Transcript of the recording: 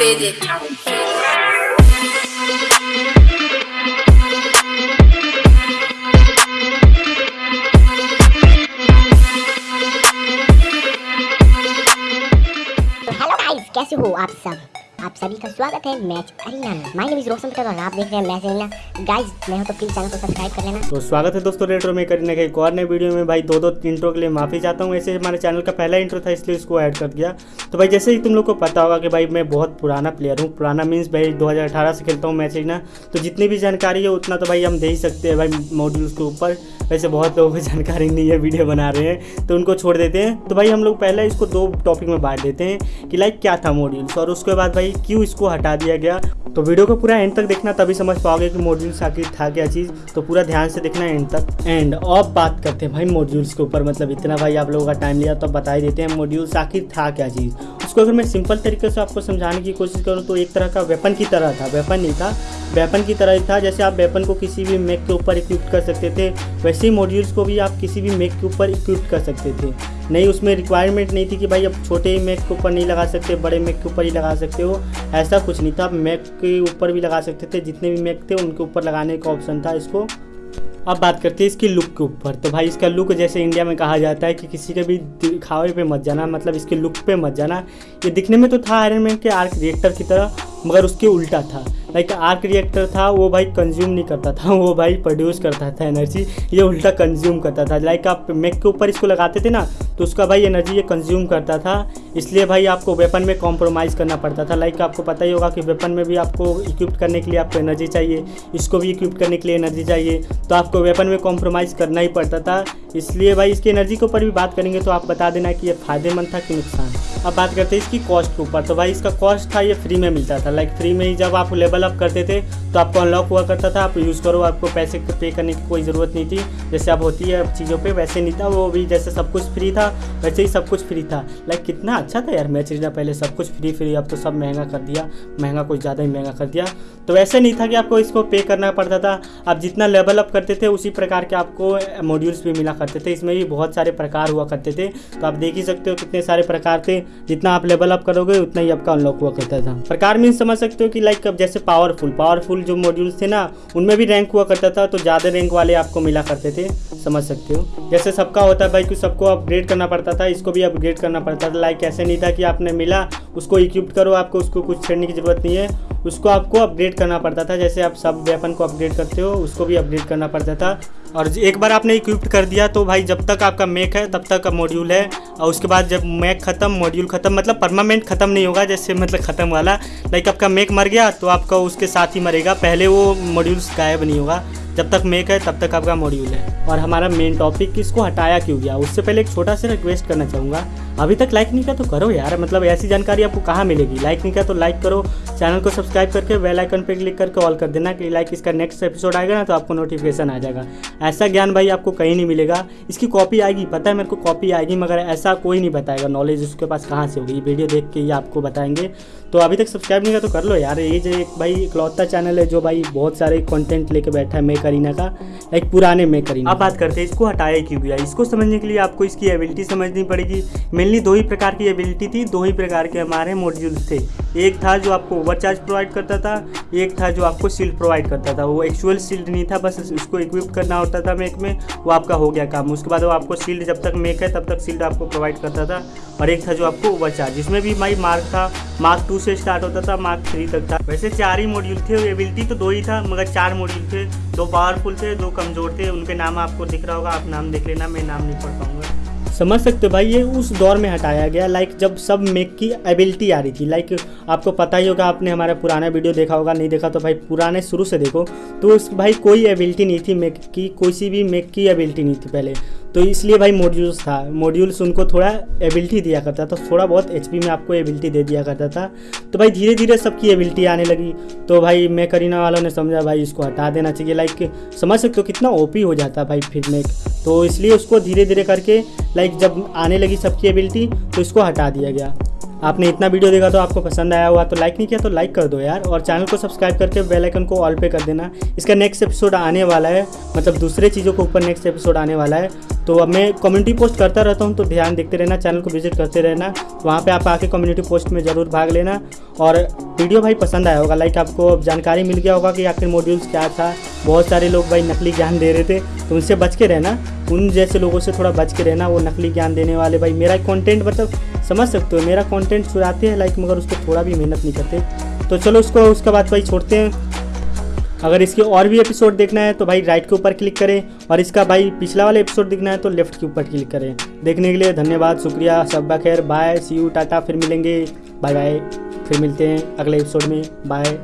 with it. तो hello guys कैसे हो आप सब आप सभी का स्वागत है मैच अरीना में माय नेम इज़ रोशन और आप देख रहे हैं मैच अरीना गाइस मैं हूँ तो प्लीज़ चैनल को सब्सक्राइब कर लेना। तो स्वागत है दोस्तों रेट्रो में करने के एक और नए वीडियो में। भाई दो दो इंट्रो के लिए माफ़ी चाहता हूँ। ऐसे हमारे चैनल का पहला इंट्रो था, इसलिए इसको ऐड कर दिया। तो भाई, जैसे ही तुम लोग को पता होगा कि भाई, मैं बहुत पुराना प्लेयर हूँ। पुराना मीन्स भाई 2018 से खेलता हूँ मैच ना तो जितनी भी जानकारी है, उतना तो भाई हम दे ही सकते हैं भाई मॉड्यूल्स के ऊपर। वैसे बहुत लोगों को जानकारी नहीं है वीडियो बना रहे हैं तो उनको छोड़ देते हैं। तो भाई, हम लोग पहले इसको दो टॉपिक में बांट देते हैं कि लाइक क्या था मॉड्यूल्स और उसके बाद भाई क्यों इसको हटा दिया गया? तो वीडियो को पूरा एंड तक देखना, तभी समझ पाओगे कि मॉड्यूल्स आखिर था क्या चीज़। तो पूरा ध्यान से देखना एंड तक। एंड अब बात करते हैं भाई मॉड्यूल्स के ऊपर। मतलब इतना भाई आप लोगों का टाइम लिया तो बता ही देते हैं मॉड्यूल्स आखिर था क्या चीज़। उसको अगर मैं सिंपल तरीके से आपको समझाने की कोशिश करूँ तो एक तरह का वेपन की तरह था। वेपन नहीं था। वेपन की तरह ही था। जैसे आप वेपन को किसी भी मेक के ऊपर इक्विप कर सकते थे, वैसे ही मॉड्यूल्स को भी आप किसी भी मेक के ऊपर इक्विप कर सकते थे। नहीं, उसमें रिक्वायरमेंट नहीं थी कि भाई अब छोटे ही मैक के ऊपर नहीं लगा सकते, बड़े मैक के ऊपर ही लगा सकते हो। ऐसा कुछ नहीं था। आप मैक के ऊपर भी लगा सकते थे, जितने भी मैक थे, उनके ऊपर लगाने का ऑप्शन था इसको। अब बात करते हैं इसकी लुक के ऊपर। तो भाई इसका लुक जैसे इंडिया में कहा जाता है कि किसी के भी दिखावे पे मत जाना मतलब इसके लुक पे मत जाना। ये दिखने में तो था आयरन मैन के आर्क रिएक्टर की तरह, मगर उसके उल्टा था। लाइक आर्क रिएक्टर था, वो भाई कंज्यूम नहीं करता था, वो भाई प्रोड्यूस करता था एनर्जी ये उल्टा कंज्यूम करता था। लाइक आप मेक के ऊपर इसको लगाते थे ना तो उसका भाई एनर्जी ये कंज्यूम करता था। इसलिए भाई आपको वेपन में कॉम्प्रोमाइज़ करना पड़ता था। लाइक आपको पता ही होगा कि वेपन में भी आपको इक्विप करने के लिए आपको एनर्जी चाहिए, इसको भी इक्विप करने के लिए एनर्जी चाहिए तो आपको वेपन में कॉम्प्रोमाइज़ करना ही पड़ता था। इसलिए भाई इसकी एनर्जी के ऊपर भी बात करेंगे तो आप बता देना कि ये फ़ायदेमंद था कि नुकसान? अब बात करते हैं इसकी कॉस्ट के ऊपर। तो भाई, इसका कॉस्ट था, ये फ्री में मिलता था। लाइक फ्री में ही जब आप लेवल अप करते थे तो आपको अनलॉक हुआ करता था। आप यूज़ करो, आपको पैसे पे करने की कोई ज़रूरत नहीं थी। जैसे अब होती है चीज़ों पे, वैसे नहीं था। वो भी जैसे सब कुछ फ्री था, वैसे ही सब कुछ फ्री था। लाइक कितना अच्छा था यार मैच पहले सब कुछ फ्री फ्री अब तो सब महँगा कर दिया। महँगा कुछ ज़्यादा ही महँगा कर दिया। तो वैसे नहीं था कि आपको इसको पे करना पड़ता था। आप जितना लेवल अप करते थे, उसी प्रकार के आपको मॉड्यूल्स भी मिला करते थे। इसमें भी बहुत सारे प्रकार हुआ करते थे। तो आप देख ही सकते हो कितने सारे प्रकार थे। जितना आप लेवल अप करोगे, उतना ही आपका अनलॉक हुआ करता था। प्रकार मीन समझ सकते हो कि लाइक अब जैसे पावरफुल पावरफुल जो मॉड्यूल्स थे ना, उनमें भी रैंक हुआ करता था तो ज़्यादा रैंक वाले आपको मिला करते थे। समझ सकते हो। जैसे सबका होता है भाई कि सबको अपग्रेड करना पड़ता था, इसको भी अपग्रेड करना पड़ता था। लाइक ऐसे नहीं था कि आपने मिला, उसको इक्विप करो, आपको उसको कुछ छेड़ने की ज़रूरत नहीं है। उसको आपको अपग्रेड करना पड़ता था, जैसे आप सब वेपन को अपग्रेड करते हो, उसको भी अपग्रेड करना पड़ता था। और एक बार आपने इक्विप्ट कर दिया तो भाई जब तक आपका मैक है, तब तक का मॉड्यूल है। और उसके बाद जब मैक ख़त्म मॉड्यूल ख़त्म मतलब परमानेंट ख़त्म नहीं होगा, जैसे मतलब ख़त्म वाला। लाइक आपका मैक मर गया तो आपका उसके साथ ही मरेगा। पहले वो मॉड्यूल्स गायब नहीं होगा। जब तक मेक है, तब तक आपका मॉड्यूल है। और हमारा मेन टॉपिक इसको हटाया क्यों गया, उससे पहले एक छोटा सा रिक्वेस्ट करना चाहूँगा। अभी तक लाइक नहीं किया तो करो यार मतलब ऐसी जानकारी आपको कहाँ मिलेगी? लाइक नहीं किया तो लाइक करो चैनल को सब्सक्राइब करके बेल आइकन पर क्लिक करके ऑल कर देना कि लाइक इसका नेक्स्ट एपिसोड आएगा ना तो आपको नोटिफिकेशन आ जाएगा। ऐसा ज्ञान भाई आपको कहीं नहीं मिलेगा। इसकी कॉपी आएगी, पता है मेरे को कॉपी आएगी, मगर ऐसा कोई नहीं बताएगा। नॉलेज उसके पास कहाँ से होगी? वीडियो देख के ही आपको बताएँगे। तो अभी तक सब्सक्राइब नहीं किया तो कर लो यार। ये जो एक भाई इकलौता चैनल है, जो भाई बहुत सारे कंटेंट लेके बैठा है करीना का लाइक पुराने में करीना आप बात करते हैं इसको हटाया क्यों गया? इसको समझने के लिए आपको इसकी एबिलिटी समझनी पड़ेगी। मेनली दो ही प्रकार की एबिलिटी थी दो ही प्रकार के हमारे मॉड्यूल्स थे। एक था जो आपको ओवरचार्ज प्रोवाइड करता था, एक था जो आपको शील्ड प्रोवाइड करता था। वो एक्चुअल शील्ड नहीं था, बस उसको इक्विप करना होता था मेक में, वो आपका हो गया काम। उसके बाद वो आपको शील्ड जब तक मेक है, तब तक शील्ड आपको प्रोवाइड करता था। और एक था जो आपको ओवरचार्ज जिसमें भी माई मार्क था मार्क टू से स्टार्ट होता था मार्क थ्री तक था। वैसे चार ही मॉड्यूल थे एबिलिटी तो दो ही था, मगर चार मॉड्यूल थे। दो पावरफुल थे, दो कमज़ोर थे, उनके नाम आपको दिख रहा होगा, आप नाम देख लेना, मैं नाम नहीं पढ़ पाऊँगा। समझ सकते हो भाई, ये उस दौर में हटाया गया। लाइक जब सब मेक की एबिलिटी आ रही थी। लाइक आपको पता ही होगा, आपने हमारा पुराना वीडियो देखा होगा, नहीं देखा तो भाई, पुराने शुरू से देखो। तो उस भाई, कोई एबिलिटी नहीं थी मेक की, कोई सी भी मेक की एबिलिटी नहीं थी पहले। तो इसलिए भाई मॉड्यूल्स था। मॉड्यूल्स उनको थोड़ा एबिलिटी दिया करता था। थोड़ा बहुत एचपी में आपको एबिलिटी दे दिया करता था। तो भाई धीरे धीरे सबकी एबिलिटी आने लगी। तो भाई मैं करीना वालों ने समझा, भाई इसको हटा देना चाहिए। लाइक समझ सकते हो कितना ओपी हो जाता भाई फिर में तो इसलिए उसको धीरे धीरे करके लाइक जब आने लगी सबकी एबिलिटी तो इसको हटा दिया गया। आपने इतना वीडियो देखा तो आपको पसंद आया हुआ तो लाइक नहीं किया तो लाइक कर दो यार, और चैनल को सब्सक्राइब करके बेल आइकन को ऑल पे कर देना। इसका नेक्स्ट एपिसोड आने वाला है मतलब दूसरे चीज़ों के ऊपर नेक्स्ट एपिसोड आने वाला है। तो अब मैं कम्युनिटी पोस्ट करता रहता हूँ तो ध्यान देखते रहना चैनल को विज़िट करते रहना। वहाँ पर आप आके कम्युनिटी पोस्ट में ज़रूर भाग लेना। और वीडियो भाई पसंद आया होगा लाइक आपको जानकारी मिल गया होगा कि आखिर मॉड्यूल्स क्या था। बहुत सारे लोग भाई नकली ज्ञान दे रहे थे तो उनसे बच के रहना। उन जैसे लोगों से थोड़ा बच के रहना, वो नकली ज्ञान देने वाले। भाई, मेरा कंटेंट मतलब समझ सकते हो, मेरा कंटेंट चुराते हैं लाइक मगर उस पर थोड़ा भी मेहनत नहीं करते। तो चलो उसको, उसके बाद भाई छोड़ते हैं। अगर इसके और भी एपिसोड देखना है तो भाई राइट के ऊपर क्लिक करें। और इसका भाई पिछला वाला एपिसोड देखना है तो लेफ़्ट के ऊपर क्लिक करें। देखने के लिए धन्यवाद, शुक्रिया, सब खैर। बाय सी यू टाटा, फिर मिलेंगे। बाय बाय फिर मिलते हैं अगले एपिसोड में। बाय